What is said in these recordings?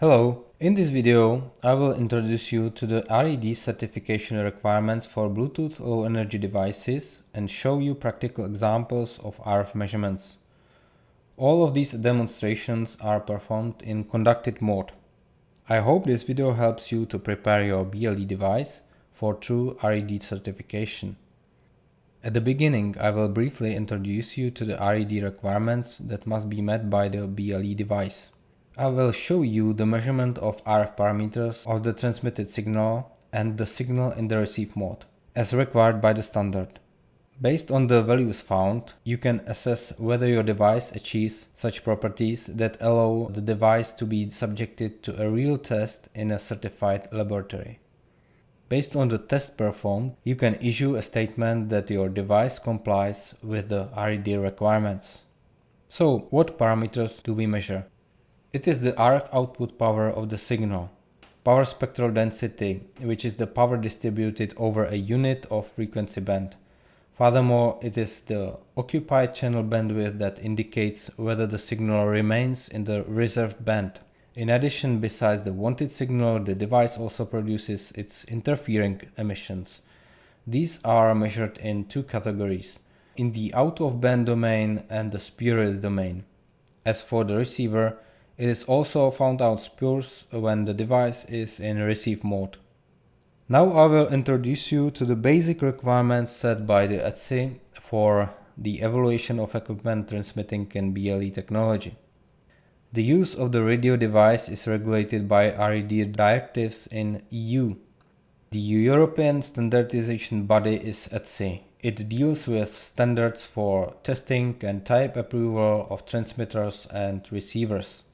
Hello, in this video I will introduce you to the RED certification requirements for Bluetooth Low Energy devices and show you practical examples of RF measurements. All of these demonstrations are performed in conducted mode. I hope this video helps you to prepare your BLE device for true RED certification. At the beginning I will briefly introduce you to the RED requirements that must be met by the BLE device. I will show you the measurement of RF parameters of the transmitted signal and the signal in the receive mode, as required by the standard. Based on the values found, you can assess whether your device achieves such properties that allow the device to be subjected to a real test in a certified laboratory. Based on the test performed, you can issue a statement that your device complies with the RED requirements. So, what parameters do we measure? It is the RF output power of the signal, power spectral density, which is the power distributed over a unit of frequency band. Furthermore, it is the occupied channel bandwidth that indicates whether the signal remains in the reserved band. In addition, besides the wanted signal, the device also produces its interfering emissions. These are measured in two categories, in the out-of-band domain and the spurious domain. As for the receiver, it is also found out spurs when the device is in receive mode. Now I will introduce you to the basic requirements set by the ETSI for the evaluation of equipment transmitting in BLE technology. The use of the radio device is regulated by RED directives in EU. The European standardization body is ETSI. It deals with standards for testing and type approval of transmitters and receivers.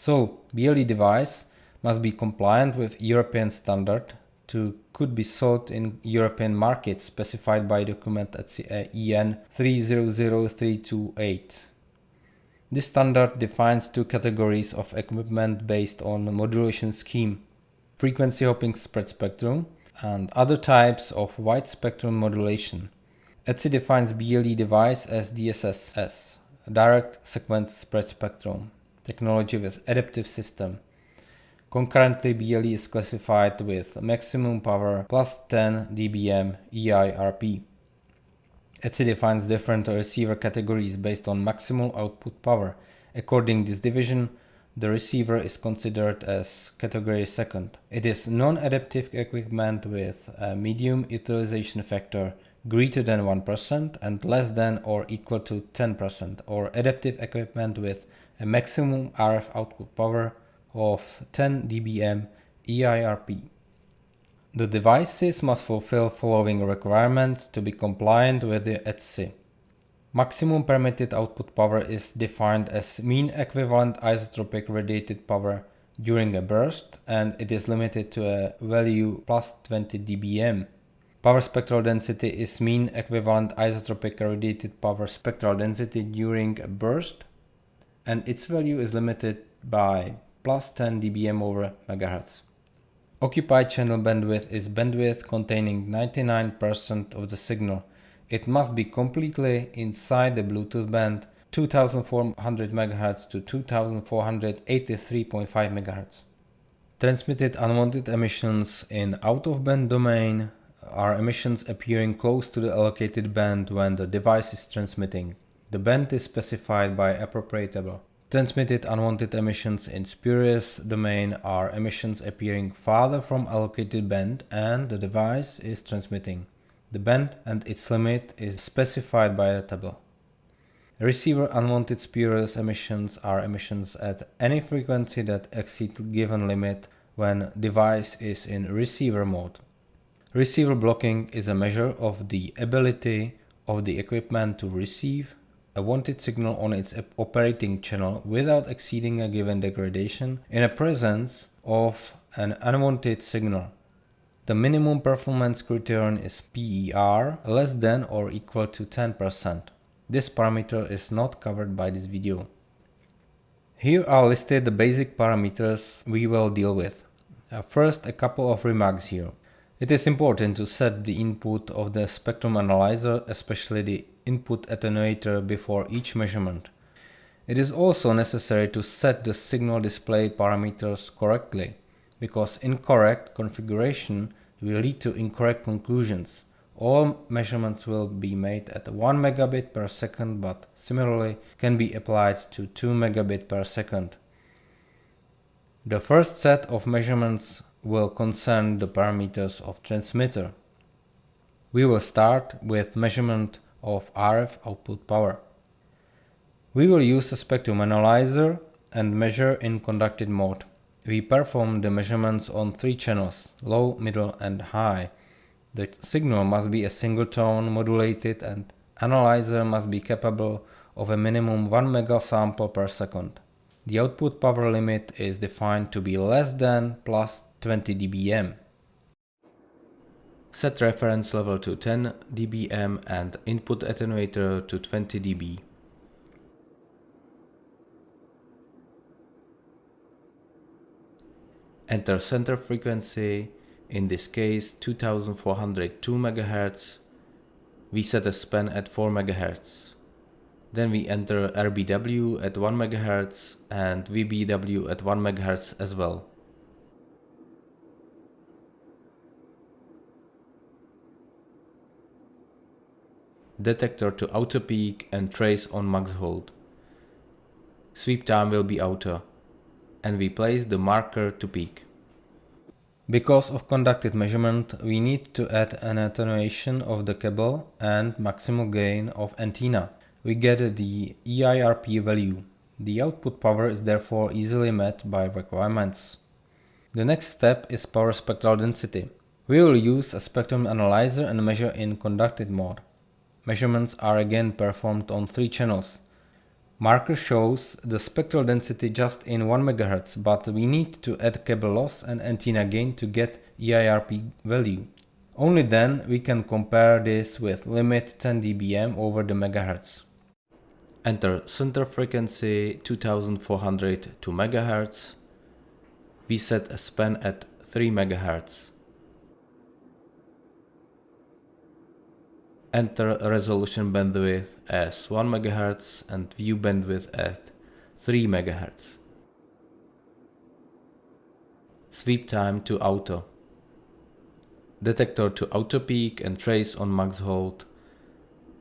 So BLE device must be compliant with European standard to could be sold in European markets specified by document at uh, EN 300328. This standard defines two categories of equipment based on modulation scheme, frequency hopping spread spectrum and other types of wide spectrum modulation. ETSI defines BLE device as DSSS, direct sequence spread spectrum technology with adaptive system. Concurrently, BLE is classified with maximum power plus 10 dBm EIRP. ETSI defines different receiver categories based on maximal output power. According to this division, the receiver is considered as category second. It is non-adaptive equipment with a medium utilization factor greater than 1% and less than or equal to 10% or adaptive equipment with a maximum RF output power of 10 dBm EIRP. The devices must fulfill following requirements to be compliant with the ETSI. Maximum permitted output power is defined as mean equivalent isotropic radiated power during a burst and it is limited to a value plus 20 dBm. Power spectral density is mean equivalent isotropic radiated power spectral density during a burst and its value is limited by plus 10 dBm over megahertz. Occupied channel bandwidth is bandwidth containing 99% of the signal. It must be completely inside the Bluetooth band 2400 MHz to 2483.5 MHz. Transmitted unwanted emissions in out-of-band domain are emissions appearing close to the allocated band when the device is transmitting. The band is specified by appropriate table. Transmitted unwanted emissions in spurious domain are emissions appearing farther from allocated band and the device is transmitting. The band and its limit is specified by a table. Receiver unwanted spurious emissions are emissions at any frequency that exceed given limit when device is in receiver mode. Receiver blocking is a measure of the ability of the equipment to receive a wanted signal on its operating channel without exceeding a given degradation in the presence of an unwanted signal. The minimum performance criterion is PER less than or equal to 10%. This parameter is not covered by this video. Here are listed the basic parameters we will deal with. Uh, first, a couple of remarks here. It is important to set the input of the spectrum analyzer, especially the input attenuator before each measurement. It is also necessary to set the signal display parameters correctly, because incorrect configuration will lead to incorrect conclusions. All measurements will be made at 1 megabit per second, but similarly can be applied to 2 megabit per second. The first set of measurements will concern the parameters of transmitter. We will start with measurement of RF output power. We will use a spectrum analyzer and measure in conducted mode. We perform the measurements on three channels, low, middle and high. The signal must be a single tone modulated and analyzer must be capable of a minimum 1 megasample per second. The output power limit is defined to be less than plus 20 dBm. Set reference level to 10 dBm and input attenuator to 20 dB. Enter center frequency, in this case 2402 MHz. We set a span at 4 MHz. Then we enter RBW at 1 MHz and VBW at 1 MHz as well. Detector to auto peak and trace on max hold. Sweep time will be auto and we place the marker to peak. Because of conducted measurement, we need to add an attenuation of the cable and maximal gain of antenna. We get the EIRP value. The output power is therefore easily met by requirements. The next step is power spectral density. We will use a spectrum analyzer and measure in conducted mode. Measurements are again performed on three channels. Marker shows the spectral density just in 1 MHz, but we need to add cable loss and antenna gain to get EIRP value. Only then we can compare this with limit 10 dBm over the megahertz. Enter center frequency 2400 to MHz. We set a span at 3 MHz. Enter resolution bandwidth as 1 MHz and view bandwidth at 3 MHz. Sweep time to auto. Detector to auto peak and trace on max hold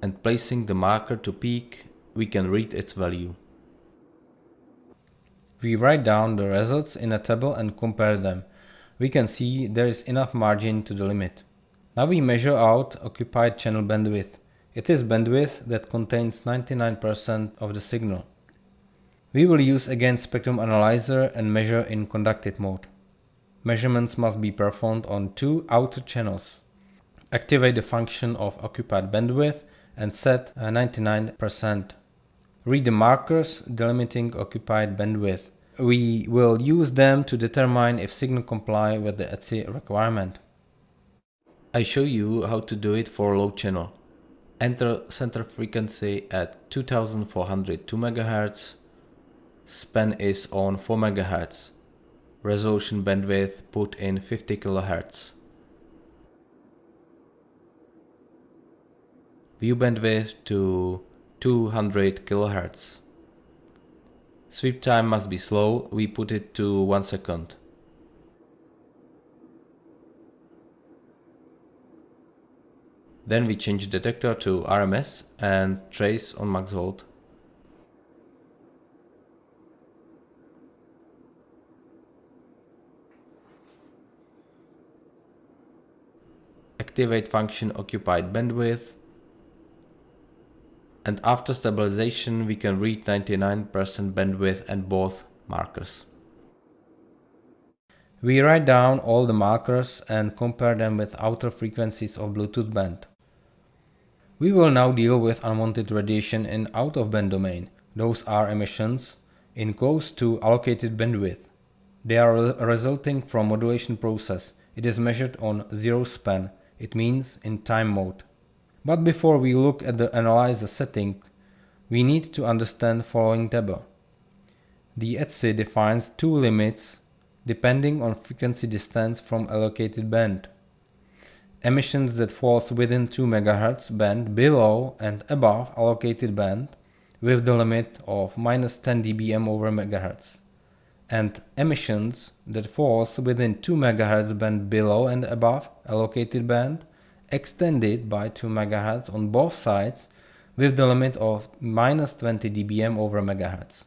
and placing the marker to peak we can read its value. We write down the results in a table and compare them. We can see there is enough margin to the limit. Now we measure out occupied channel bandwidth. It is bandwidth that contains 99% of the signal. We will use again spectrum analyzer and measure in conducted mode. Measurements must be performed on two outer channels. Activate the function of occupied bandwidth and set 99%. Read the markers delimiting occupied bandwidth. We will use them to determine if signal comply with the ETSI requirement. I show you how to do it for low channel. Enter center frequency at 2402 MHz. Span is on 4 MHz. Resolution bandwidth put in 50 kHz. View bandwidth to 200 kHz. Sweep time must be slow, we put it to 1 second. Then we change detector to RMS and trace on max hold. Activate function occupied bandwidth. And after stabilization we can read 99% bandwidth and both markers. We write down all the markers and compare them with outer frequencies of Bluetooth band. We will now deal with unwanted radiation in out-of-band domain. Those are emissions in close to allocated bandwidth. They are re resulting from modulation process. It is measured on zero span, it means in time mode. But before we look at the analyzer setting, we need to understand following table. The ETSI defines two limits depending on frequency distance from allocated band emissions that falls within 2 MHz band below and above allocated band with the limit of minus 10 dBm over MHz and emissions that falls within 2 MHz band below and above allocated band extended by 2 MHz on both sides with the limit of minus 20 dBm over MHz.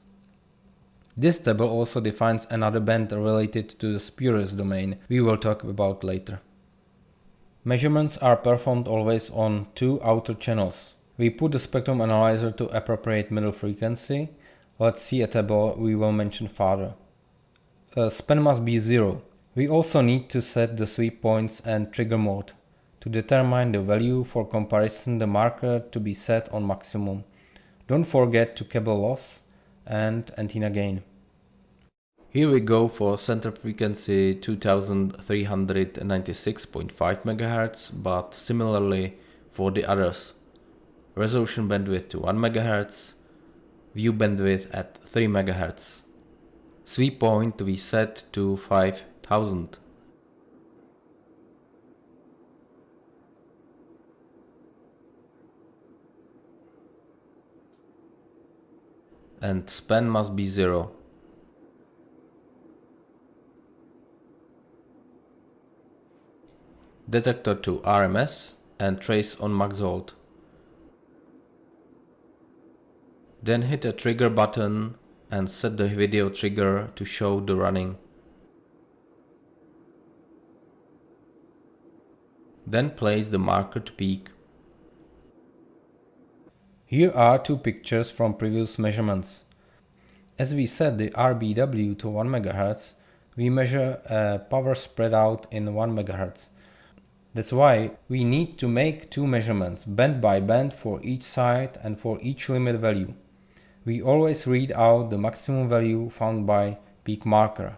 This table also defines another band related to the spurious domain we will talk about later. Measurements are performed always on two outer channels. We put the spectrum analyzer to appropriate middle frequency. Let's see a table we will mention further. A uh, span must be zero. We also need to set the sweep points and trigger mode. To determine the value for comparison the marker to be set on maximum. Don't forget to cable loss and antenna gain. Here we go for center frequency 2396.5 MHz, but similarly for the others. Resolution bandwidth to 1 MHz, view bandwidth at 3 MHz. Sweep point to be set to 5000. and span must be zero. Detector to RMS and trace on max hold. Then hit a trigger button and set the video trigger to show the running. Then place the marker to peak. Here are two pictures from previous measurements. As we set the RBW to 1 MHz, we measure a power spread out in 1 MHz. That's why we need to make two measurements, band by band for each side and for each limit value. We always read out the maximum value found by peak marker.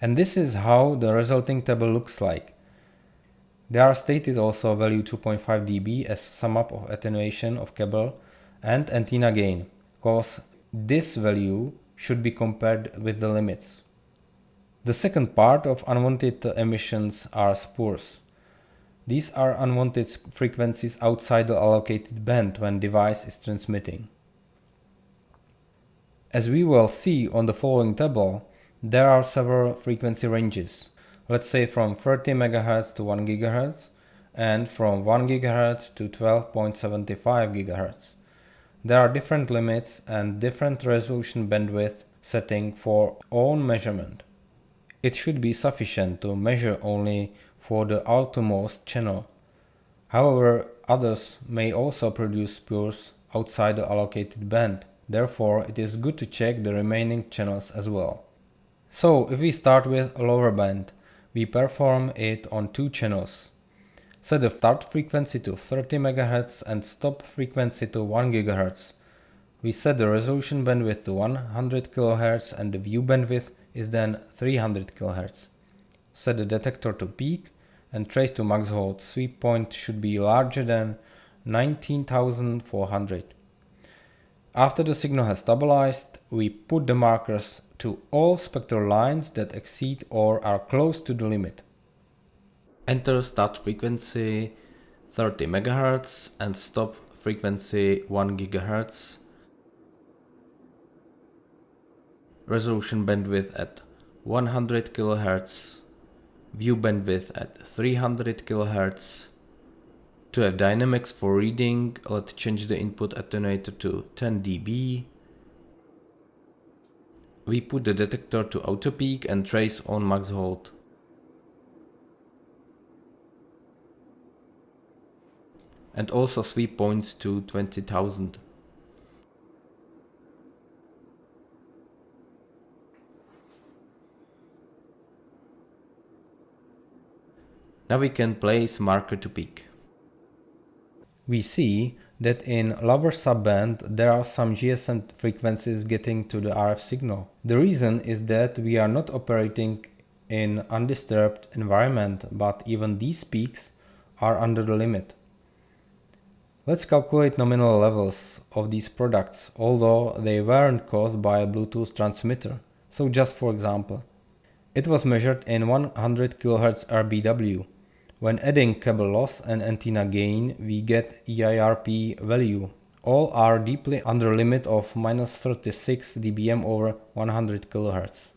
And this is how the resulting table looks like. There are stated also value 2.5 dB as sum up of attenuation of cable and antenna gain, cause this value should be compared with the limits. The second part of unwanted emissions are spurs. These are unwanted frequencies outside the allocated band when device is transmitting. As we will see on the following table, there are several frequency ranges let's say from 30 MHz to 1 GHz and from 1 GHz to 12.75 GHz. There are different limits and different resolution bandwidth setting for own measurement. It should be sufficient to measure only for the outermost channel. However, others may also produce spurs outside the allocated band. Therefore, it is good to check the remaining channels as well. So, if we start with a lower band, we perform it on two channels. Set the start frequency to 30 MHz and stop frequency to 1 GHz. We set the resolution bandwidth to 100 kHz and the view bandwidth is then 300 kHz. Set the detector to peak and trace to max hold. Sweep point should be larger than 19400. After the signal has stabilized, we put the markers to all spectral lines that exceed or are close to the limit. Enter start frequency 30 MHz and stop frequency 1 GHz. Resolution bandwidth at 100 kHz. View bandwidth at 300 kHz. To have dynamics for reading, let's change the input attenuator to 10 dB we put the detector to auto peak and trace on max hold. And also sweep points to 20,000. Now we can place marker to peak. We see that in lower subband there are some GSM frequencies getting to the RF signal. The reason is that we are not operating in undisturbed environment but even these peaks are under the limit. Let's calculate nominal levels of these products although they weren't caused by a Bluetooth transmitter. So just for example, it was measured in 100 kHz RBW when adding cable loss and antenna gain, we get EIRP value All are deeply under limit of minus 36 dBm over 100 kHz.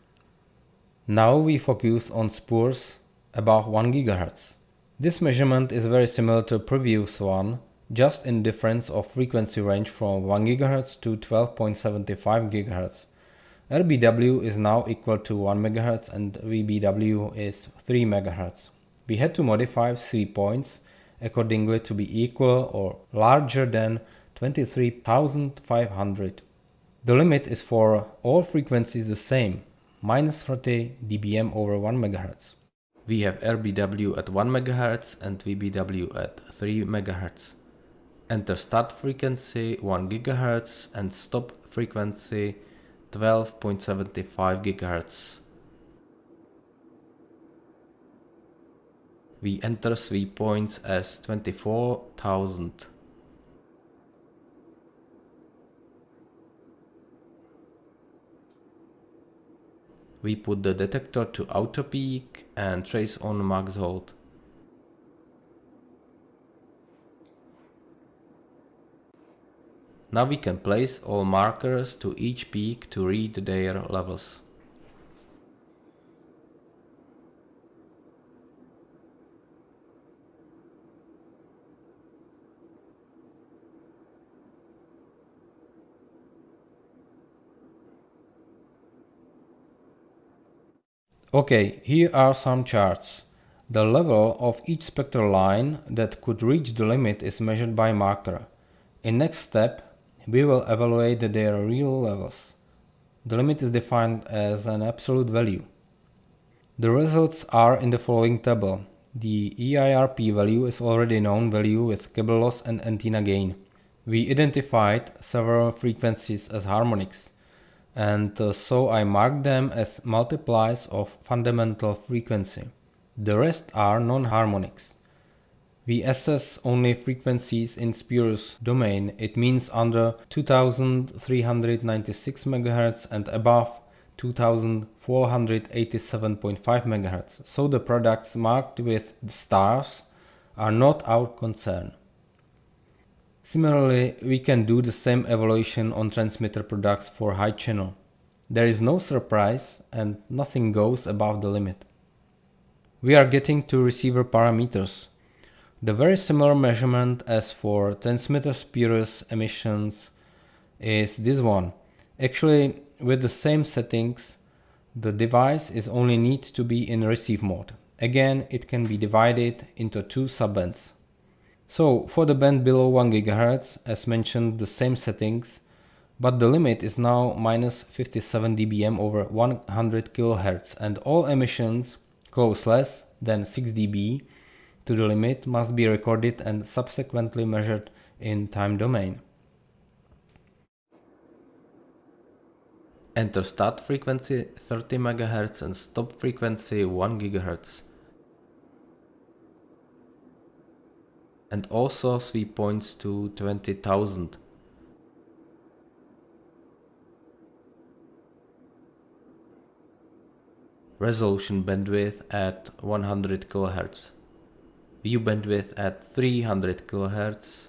Now we focus on spurs above 1 GHz. This measurement is very similar to previous one, just in difference of frequency range from 1 GHz to 12.75 GHz. RBW is now equal to 1 MHz and VBW is 3 MHz. We had to modify sweep points accordingly to be equal or larger than 23,500. The limit is for all frequencies the same, minus 30 dBm over 1 MHz. We have RBW at 1 MHz and VBW at 3 MHz. Enter start frequency 1 GHz and stop frequency 12.75 GHz. We enter sweep points as 24,000. We put the detector to auto peak and trace on max hold. Now we can place all markers to each peak to read their levels. Okay, here are some charts. The level of each spectral line that could reach the limit is measured by marker. In next step, we will evaluate their real levels. The limit is defined as an absolute value. The results are in the following table. The EIRP value is already known value with cable loss and antenna gain. We identified several frequencies as harmonics and uh, so I mark them as multiplies of fundamental frequency. The rest are non-harmonics. We assess only frequencies in spurious domain, it means under 2396 MHz and above 2487.5 MHz, so the products marked with the stars are not our concern. Similarly, we can do the same evaluation on transmitter products for high channel. There is no surprise and nothing goes above the limit. We are getting to receiver parameters. The very similar measurement as for transmitter spurious emissions is this one. Actually, with the same settings, the device is only needs to be in receive mode. Again, it can be divided into two subbands. So for the band below 1 GHz, as mentioned the same settings, but the limit is now minus 57 dBm over 100 kHz and all emissions close less than 6 dB to the limit must be recorded and subsequently measured in time domain. Enter start frequency 30 MHz and stop frequency 1 GHz. And also sweep points to 20,000. Resolution bandwidth at 100 kHz. View bandwidth at 300 kHz.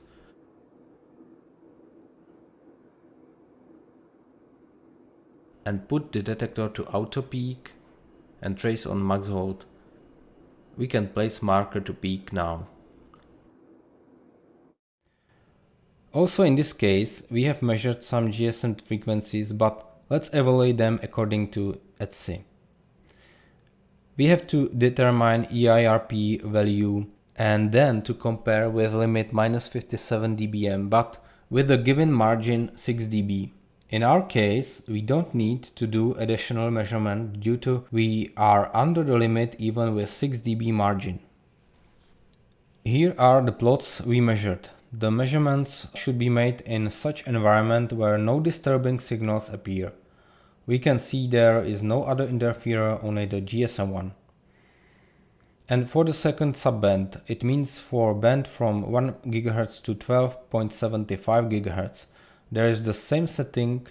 And put the detector to auto peak and trace on max hold. We can place marker to peak now. Also in this case, we have measured some GSM frequencies, but let's evaluate them according to ETSI. We have to determine EIRP value and then to compare with limit minus 57 dBm, but with the given margin 6 dB. In our case, we don't need to do additional measurement due to we are under the limit even with 6 dB margin. Here are the plots we measured. The measurements should be made in such environment where no disturbing signals appear. We can see there is no other interferer, only the GSM one. And for the second subband, it means for band from 1 GHz to 12.75 GHz, there is the same setting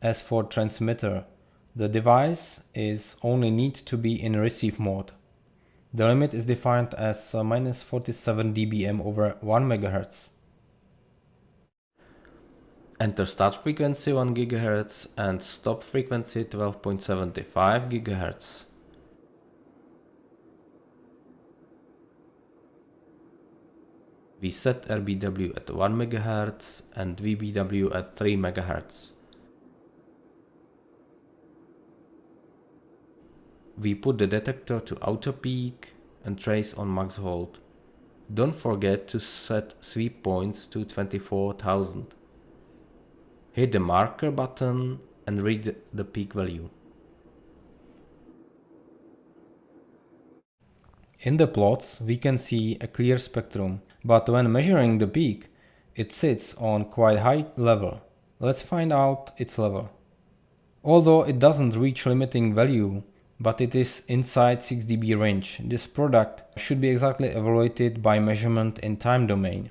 as for transmitter. The device is only needs to be in receive mode. The limit is defined as uh, minus 47 dBm over 1 MHz. Enter start frequency 1 GHz and stop frequency 12.75 GHz. We set RBW at 1 MHz and VBW at 3 MHz. We put the detector to auto peak and trace on max hold. Don't forget to set sweep points to 24,000. Hit the marker button and read the peak value. In the plots we can see a clear spectrum, but when measuring the peak, it sits on quite high level. Let's find out its level. Although it doesn't reach limiting value, but it is inside 6 dB range, this product should be exactly evaluated by measurement in time domain.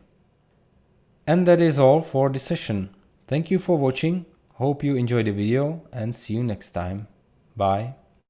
And that is all for this session. Thank you for watching, hope you enjoyed the video and see you next time. Bye.